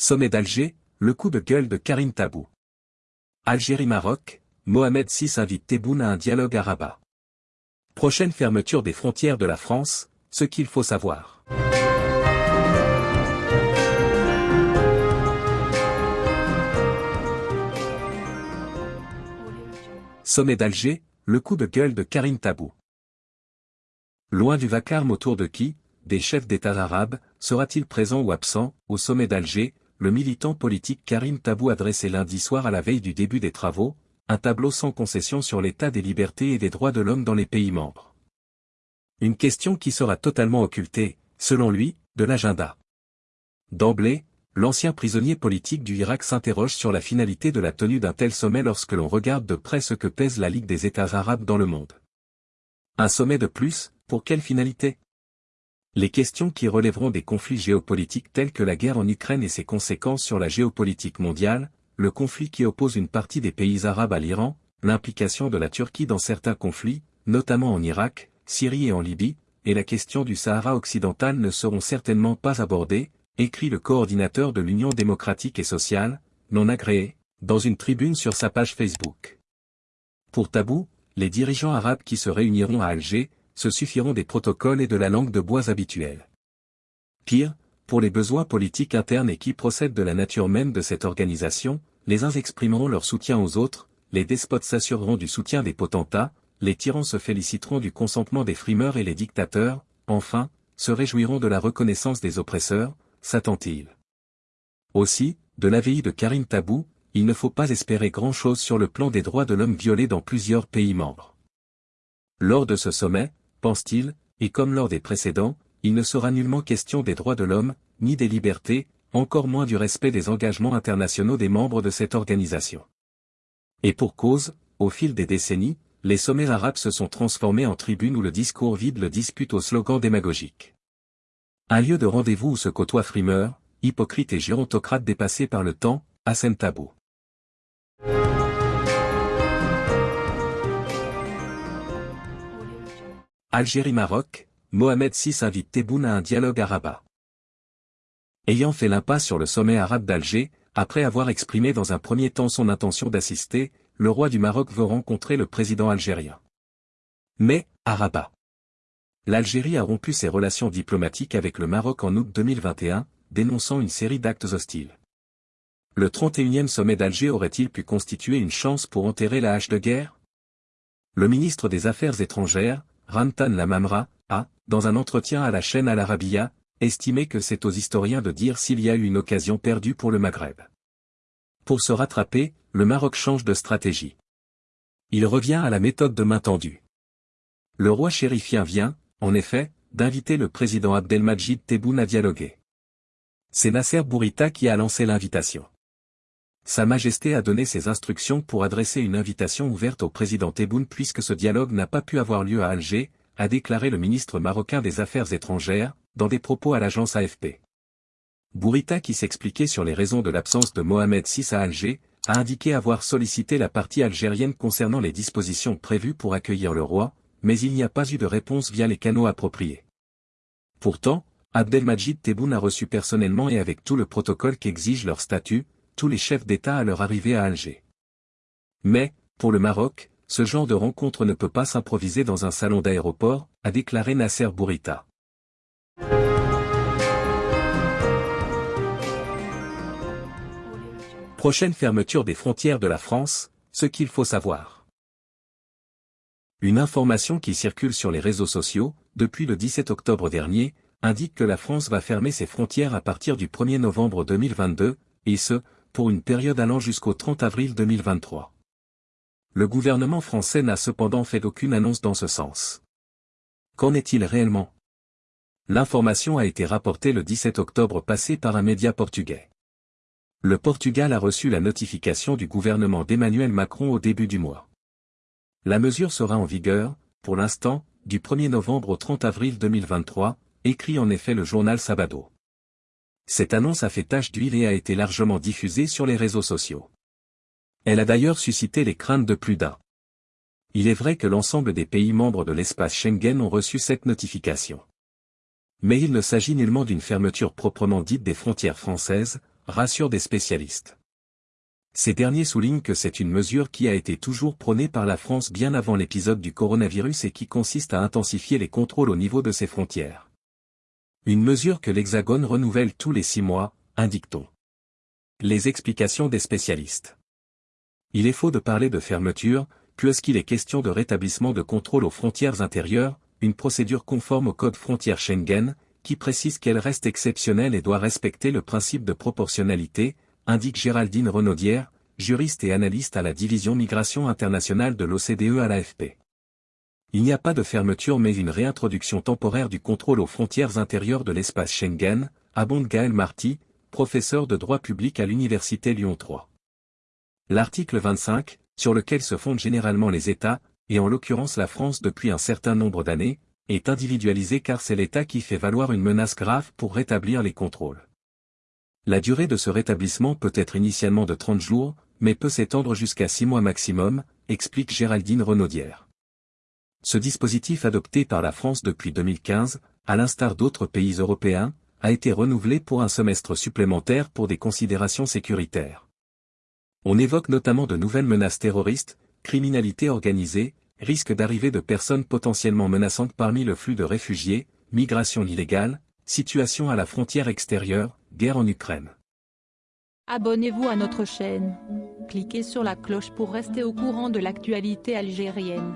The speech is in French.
Sommet d'Alger, le coup de gueule de Karim Tabou. Algérie-Maroc, Mohamed VI invite Tebboune à un dialogue à. Prochaine fermeture des frontières de la France, ce qu'il faut savoir. Sommet d'Alger, le coup de gueule de Karim Tabou. Loin du vacarme autour de qui, des chefs d'État arabes, sera-t-il présent ou absent, au sommet d'Alger, le militant politique Karim Tabou a dressé lundi soir à la veille du début des travaux, un tableau sans concession sur l'état des libertés et des droits de l'homme dans les pays membres. Une question qui sera totalement occultée, selon lui, de l'agenda. D'emblée, l'ancien prisonnier politique du Irak s'interroge sur la finalité de la tenue d'un tel sommet lorsque l'on regarde de près ce que pèse la Ligue des États arabes dans le monde. Un sommet de plus, pour quelle finalité? Les questions qui relèveront des conflits géopolitiques tels que la guerre en Ukraine et ses conséquences sur la géopolitique mondiale, le conflit qui oppose une partie des pays arabes à l'Iran, l'implication de la Turquie dans certains conflits, notamment en Irak, Syrie et en Libye, et la question du Sahara occidental ne seront certainement pas abordées, écrit le coordinateur de l'Union démocratique et sociale, non agréé, dans une tribune sur sa page Facebook. Pour Tabou, les dirigeants arabes qui se réuniront à Alger, se suffiront des protocoles et de la langue de bois habituelle. Pire, pour les besoins politiques internes et qui procèdent de la nature même de cette organisation, les uns exprimeront leur soutien aux autres, les despotes s'assureront du soutien des potentats, les tyrans se féliciteront du consentement des frimeurs et les dictateurs, enfin, se réjouiront de la reconnaissance des oppresseurs, s'attend-il. Aussi, de l'avis de Karim Tabou, il ne faut pas espérer grand-chose sur le plan des droits de l'homme violés dans plusieurs pays membres. Lors de ce sommet, pense-t-il, et comme lors des précédents, il ne sera nullement question des droits de l'homme, ni des libertés, encore moins du respect des engagements internationaux des membres de cette organisation. Et pour cause, au fil des décennies, les sommets arabes se sont transformés en tribunes où le discours vide le dispute au slogan démagogique. Un lieu de rendez-vous où se côtoient frimeurs, hypocrites et gérontocrates dépassés par le temps, Hassan Tabou. Algérie-Maroc, Mohamed VI invite Tebboune à un dialogue à Rabat. Ayant fait l'impasse sur le sommet arabe d'Alger, après avoir exprimé dans un premier temps son intention d'assister, le roi du Maroc veut rencontrer le président algérien. Mais, à Rabat. L'Algérie a rompu ses relations diplomatiques avec le Maroc en août 2021, dénonçant une série d'actes hostiles. Le 31e sommet d'Alger aurait-il pu constituer une chance pour enterrer la hache de guerre? Le ministre des Affaires étrangères, Rantan Lamamra, a, dans un entretien à la chaîne Al Arabiya, estimé que c'est aux historiens de dire s'il y a eu une occasion perdue pour le Maghreb. Pour se rattraper, le Maroc change de stratégie. Il revient à la méthode de main tendue. Le roi chérifien vient, en effet, d'inviter le président Abdelmajid Tebboune à dialoguer. C'est Nasser Bourita qui a lancé l'invitation. Sa Majesté a donné ses instructions pour adresser une invitation ouverte au président Tebboune puisque ce dialogue n'a pas pu avoir lieu à Alger, a déclaré le ministre marocain des Affaires étrangères, dans des propos à l'agence AFP. Bourita qui s'expliquait sur les raisons de l'absence de Mohamed VI à Alger, a indiqué avoir sollicité la partie algérienne concernant les dispositions prévues pour accueillir le roi, mais il n'y a pas eu de réponse via les canaux appropriés. Pourtant, Abdelmajid Tebboune a reçu personnellement et avec tout le protocole qu'exige leur statut, tous les chefs d'État à leur arrivée à Alger. Mais, pour le Maroc, ce genre de rencontre ne peut pas s'improviser dans un salon d'aéroport, a déclaré Nasser Bourita. Prochaine fermeture des frontières de la France, ce qu'il faut savoir. Une information qui circule sur les réseaux sociaux, depuis le 17 octobre dernier, indique que la France va fermer ses frontières à partir du 1er novembre 2022, et ce, pour une période allant jusqu'au 30 avril 2023. Le gouvernement français n'a cependant fait aucune annonce dans ce sens. Qu'en est-il réellement? L'information a été rapportée le 17 octobre passé par un média portugais. Le Portugal a reçu la notification du gouvernement d'Emmanuel Macron au début du mois. La mesure sera en vigueur, pour l'instant, du 1er novembre au 30 avril 2023, écrit en effet le journal Sabado. Cette annonce a fait tache d'huile et a été largement diffusée sur les réseaux sociaux. Elle a d'ailleurs suscité les craintes de plus d'un. Il est vrai que l'ensemble des pays membres de l'espace Schengen ont reçu cette notification. Mais il ne s'agit nullement d'une fermeture proprement dite des frontières françaises, rassurent des spécialistes. Ces derniers soulignent que c'est une mesure qui a été toujours prônée par la France bien avant l'épisode du coronavirus et qui consiste à intensifier les contrôles au niveau de ses frontières. Une mesure que l'Hexagone renouvelle tous les six mois, indique-t-on. Les explications des spécialistes. Il est faux de parler de fermeture, puisqu'il est question de rétablissement de contrôle aux frontières intérieures, une procédure conforme au code frontière Schengen, qui précise qu'elle reste exceptionnelle et doit respecter le principe de proportionnalité, indique Géraldine Renaudière, juriste et analyste à la division migration internationale de l'OCDE à l'AFP. Il n'y a pas de fermeture mais une réintroduction temporaire du contrôle aux frontières intérieures de l'espace Schengen, abonde Gaël Marty, professeur de droit public à l'Université Lyon 3. L'article 25, sur lequel se fondent généralement les États, et en l'occurrence la France depuis un certain nombre d'années, est individualisé car c'est l'État qui fait valoir une menace grave pour rétablir les contrôles. La durée de ce rétablissement peut être initialement de 30 jours, mais peut s'étendre jusqu'à 6 mois maximum, explique Géraldine Renaudière. Ce dispositif adopté par la France depuis 2015, à l'instar d'autres pays européens, a été renouvelé pour un semestre supplémentaire pour des considérations sécuritaires. On évoque notamment de nouvelles menaces terroristes, criminalité organisée, risque d'arrivée de personnes potentiellement menaçantes parmi le flux de réfugiés, migration illégale, situation à la frontière extérieure, guerre en Ukraine. Abonnez-vous à notre chaîne. Cliquez sur la cloche pour rester au courant de l'actualité algérienne.